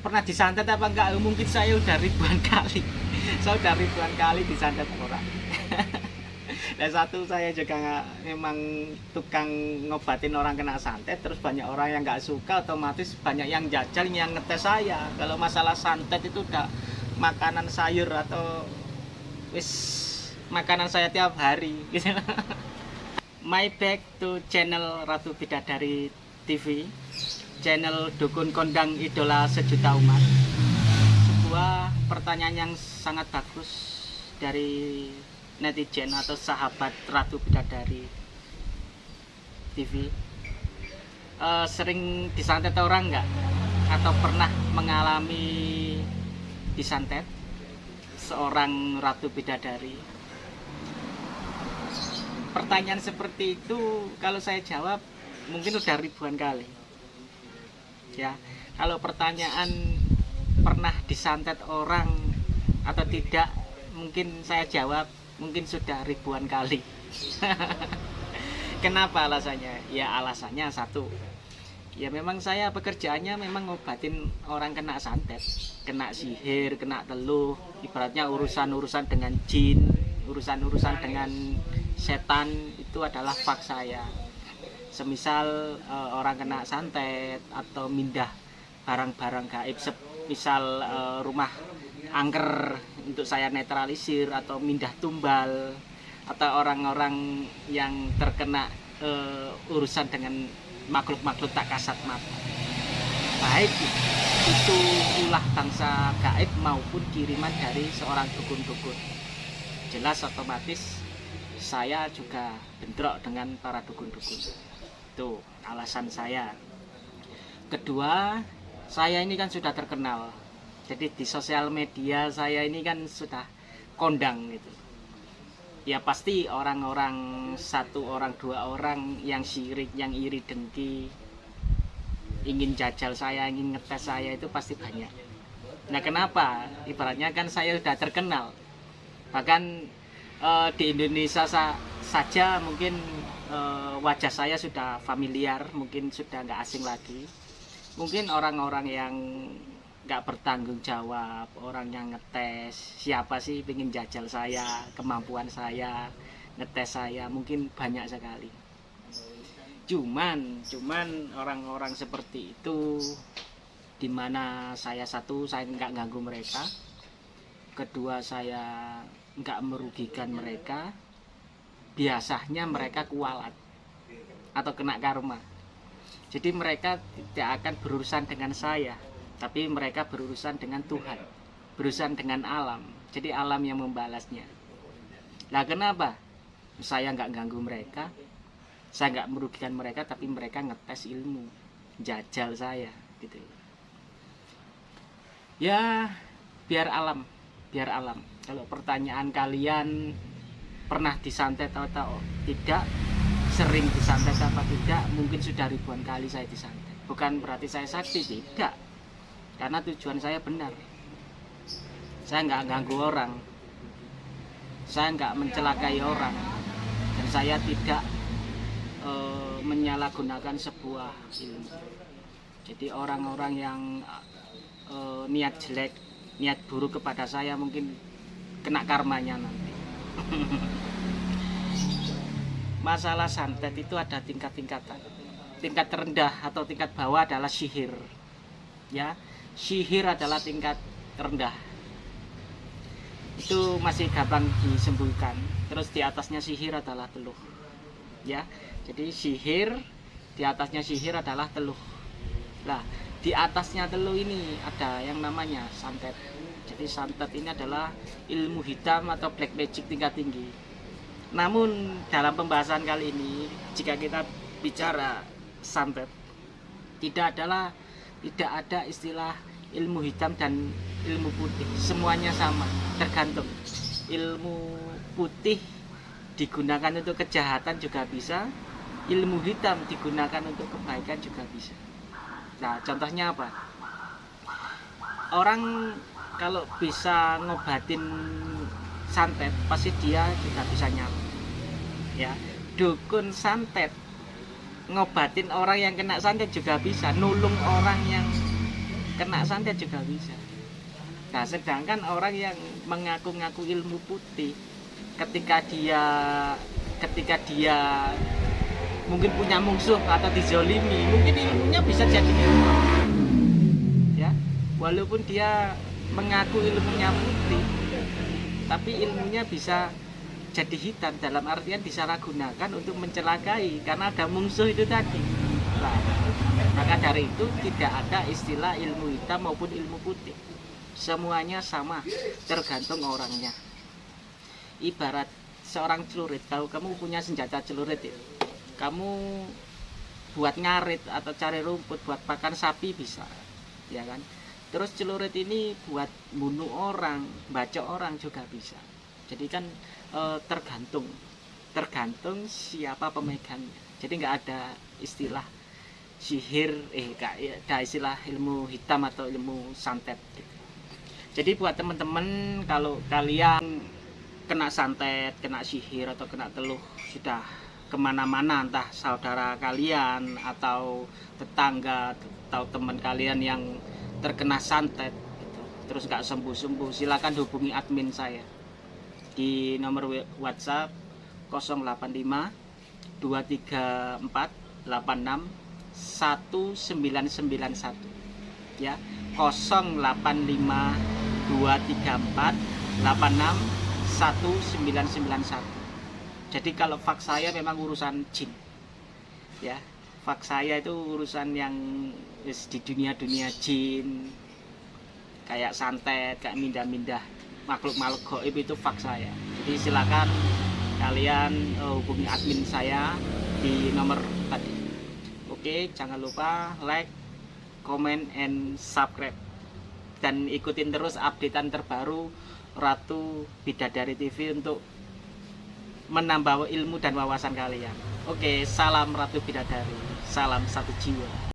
pernah disantet apa enggak? Mungkin saya udah ribuan kali. Saya udah ribuan kali disantet orang. Dan satu saya juga memang tukang ngobatin orang kena santet terus banyak orang yang nggak suka otomatis banyak yang jajal yang ngetes saya. Kalau masalah santet itu udah makanan sayur atau wis makanan saya tiap hari gitu. My back to channel Ratu Bidadari TV channel Dukun Kondang Idola Sejuta Umat. Sebuah pertanyaan yang sangat bagus dari netizen atau sahabat Ratu Bidadari TV uh, sering disantet orang nggak? Atau pernah mengalami disantet seorang Ratu Bidadari? Pertanyaan seperti itu kalau saya jawab mungkin udah ribuan kali ya kalau pertanyaan pernah disantet orang atau tidak mungkin saya jawab mungkin sudah ribuan kali. Kenapa alasannya? Ya alasannya satu. Ya memang saya pekerjaannya memang ngobatin orang kena santet kena sihir kena teluh ibaratnya urusan-urusan dengan jin urusan-urusan dengan setan itu adalah fak saya semisal e, orang kena santet atau mindah barang-barang gaib misal e, rumah angker untuk saya netralisir atau mindah tumbal atau orang-orang yang terkena uh, urusan dengan makhluk-makhluk tak kasat mata. Baik itu ulah bangsa gaib maupun kiriman dari seorang dukun-dukun. Jelas otomatis saya juga bentrok dengan para dukun-dukun itu alasan saya. Kedua saya ini kan sudah terkenal. Jadi di sosial media saya ini kan sudah kondang gitu. Ya pasti orang-orang satu orang dua orang yang sirik yang iri dengki ingin jajal saya ingin ngetes saya itu pasti banyak. Nah kenapa? Ibaratnya kan saya sudah terkenal. Bahkan uh, di Indonesia saja mungkin uh, wajah saya sudah familiar mungkin sudah nggak asing lagi. Mungkin orang-orang yang nggak bertanggung jawab orang yang ngetes siapa sih ingin jajal saya kemampuan saya ngetes saya mungkin banyak sekali. Cuman cuman orang-orang seperti itu di mana saya satu saya nggak ganggu mereka. Kedua saya nggak merugikan mereka biasanya mereka kualat atau kena karma. Jadi mereka tidak akan berurusan dengan saya tapi mereka berurusan dengan Tuhan berurusan dengan alam. Jadi alam yang membalasnya. Lah kenapa? Saya nggak ganggu mereka saya nggak merugikan mereka tapi mereka ngetes ilmu jajal saya gitu. Ya biar alam biar alam. Kalau pertanyaan kalian pernah disantet atau tidak sering disantet apa tidak mungkin sudah ribuan kali saya disantet. Bukan berarti saya sakti tidak. Karena tujuan saya benar. Saya nggak ganggu orang. Saya nggak mencelakai orang. Dan saya tidak e, menyalahgunakan sebuah ilmu. Jadi orang-orang yang e, niat jelek niat buruk kepada saya mungkin kena karmanya nanti masalah santet itu ada tingkat-tingkatan. Tingkat terendah atau tingkat bawah adalah sihir ya. Sihir adalah tingkat rendah itu masih gampang disembuhkan terus di atasnya sihir adalah teluh ya. Jadi sihir di atasnya sihir adalah teluh. Lah di atasnya teluh ini ada yang namanya santet. Jadi santet ini adalah ilmu hitam atau black magic tingkat tinggi. Namun dalam pembahasan kali ini jika kita bicara santet tidak adalah tidak ada istilah ilmu hitam dan ilmu putih. Semuanya sama tergantung. Ilmu putih digunakan untuk kejahatan juga bisa ilmu hitam digunakan untuk kebaikan juga bisa nah contohnya apa? Orang kalau bisa ngobatin santet pasti dia juga bisa nyala ya dukun santet ngobatin orang yang kena santet juga bisa nulung orang yang kena santet juga bisa. Nah sedangkan orang yang mengaku-ngaku ilmu putih ketika dia ketika dia mungkin punya musuh atau dizolimi mungkin ilmunya bisa jadi ilmu. Ya walaupun dia mengaku ilmunya putih tapi ilmunya bisa jadi hitam dalam artian disalahgunakan untuk mencelakai karena ada musuh itu tadi. Nah, maka dari itu tidak ada istilah ilmu hitam maupun ilmu putih. Semuanya sama tergantung orangnya. Ibarat seorang celurit kalau kamu punya senjata celurit ya kamu buat ngarit atau cari rumput buat pakan sapi bisa ya kan? Terus celurit ini buat bunuh orang baca orang juga bisa. Jadi kan e, tergantung tergantung siapa pemegangnya. Jadi nggak ada istilah sihir eh nggak ada istilah ilmu hitam atau ilmu santet gitu. jadi buat teman-teman kalau kalian kena santet kena sihir atau kena teluh sudah ke mana-mana entah saudara kalian atau tetangga atau teman kalian yang terkena santet gitu. terus nggak sembuh-sembuh silakan hubungi admin saya. Di nomor WhatsApp 085 234 86 1991 ya 085 234 86 1991 jadi kalau faks saya memang urusan jin. Ya faks saya itu urusan yang di dunia-dunia jin kayak santet kayak mindah-mindah makhluk-makhluk goib itu faks saya. Jadi silakan kalian uh, hubungi admin saya di nomor tadi. Oke jangan lupa like comment and subscribe. Dan ikutin terus updatean terbaru Ratu Bidadari TV untuk menambah ilmu dan wawasan kalian. Oke, salam Ratu Bidadari, salam satu jiwa.